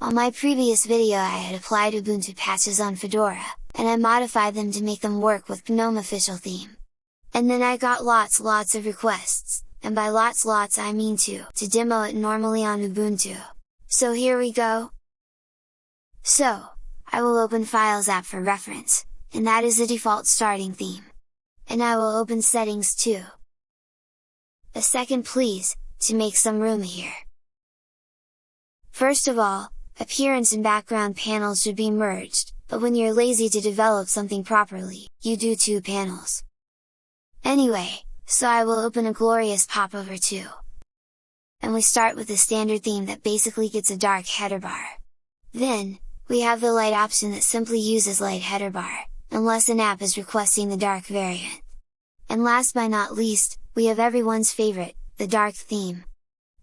On my previous video I had applied Ubuntu patches on Fedora, and I modified them to make them work with GNOME official theme. And then I got lots lots of requests, and by lots lots I mean two, to demo it normally on Ubuntu. So here we go! So, I will open Files app for reference, and that is the default starting theme. And I will open Settings too. A second please, to make some room here. First of all, appearance and background panels should be merged, but when you're lazy to develop something properly, you do two panels. Anyway, so I will open a glorious popover too. And we start with the standard theme that basically gets a dark header bar. Then, we have the light option that simply uses light header bar, unless an app is requesting the dark variant. And last but not least, we have everyone's favorite, the dark theme.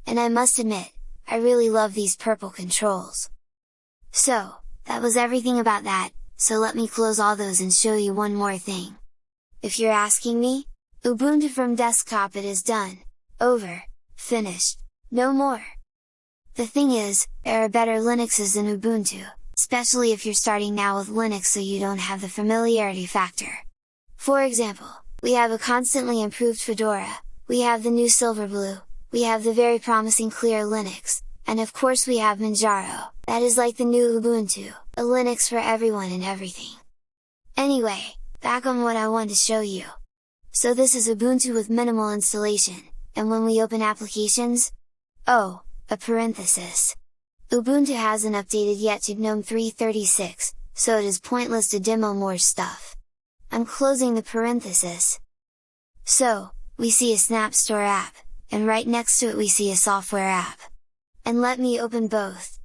And I must admit, I really love these purple controls. So, that was everything about that, so let me close all those and show you one more thing. If you're asking me, Ubuntu from desktop it is done, over, finished, no more! The thing is, there are better Linuxes than Ubuntu, especially if you're starting now with Linux so you don't have the familiarity factor. For example, we have a constantly improved Fedora, we have the new Silverblue, we have the very promising Clear Linux, and of course we have Manjaro, that is like the new Ubuntu, a Linux for everyone and everything. Anyway, back on what I want to show you. So this is Ubuntu with minimal installation, and when we open applications, oh, a parenthesis! Ubuntu hasn't updated yet to GNOME 3.36, so it is pointless to demo more stuff. I'm closing the parenthesis. So, we see a Snap Store app, and right next to it we see a software app. And let me open both.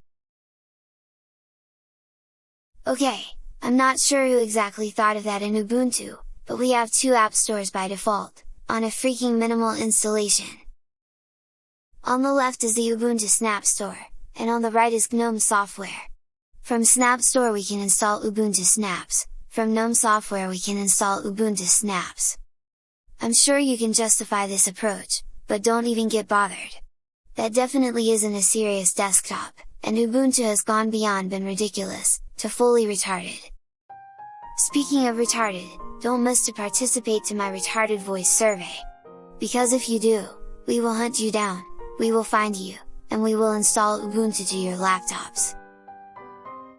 Okay, I'm not sure who exactly thought of that in Ubuntu, but we have two app stores by default, on a freaking minimal installation. On the left is the Ubuntu Snap Store, and on the right is GNOME Software. From Snap Store we can install Ubuntu Snaps, from GNOME Software we can install Ubuntu Snaps. I'm sure you can justify this approach, but don't even get bothered. That definitely isn't a serious desktop, and Ubuntu has gone beyond been ridiculous, to fully retarded. Speaking of retarded, don't miss to participate to my retarded voice survey! Because if you do, we will hunt you down, we will find you, and we will install Ubuntu to your laptops.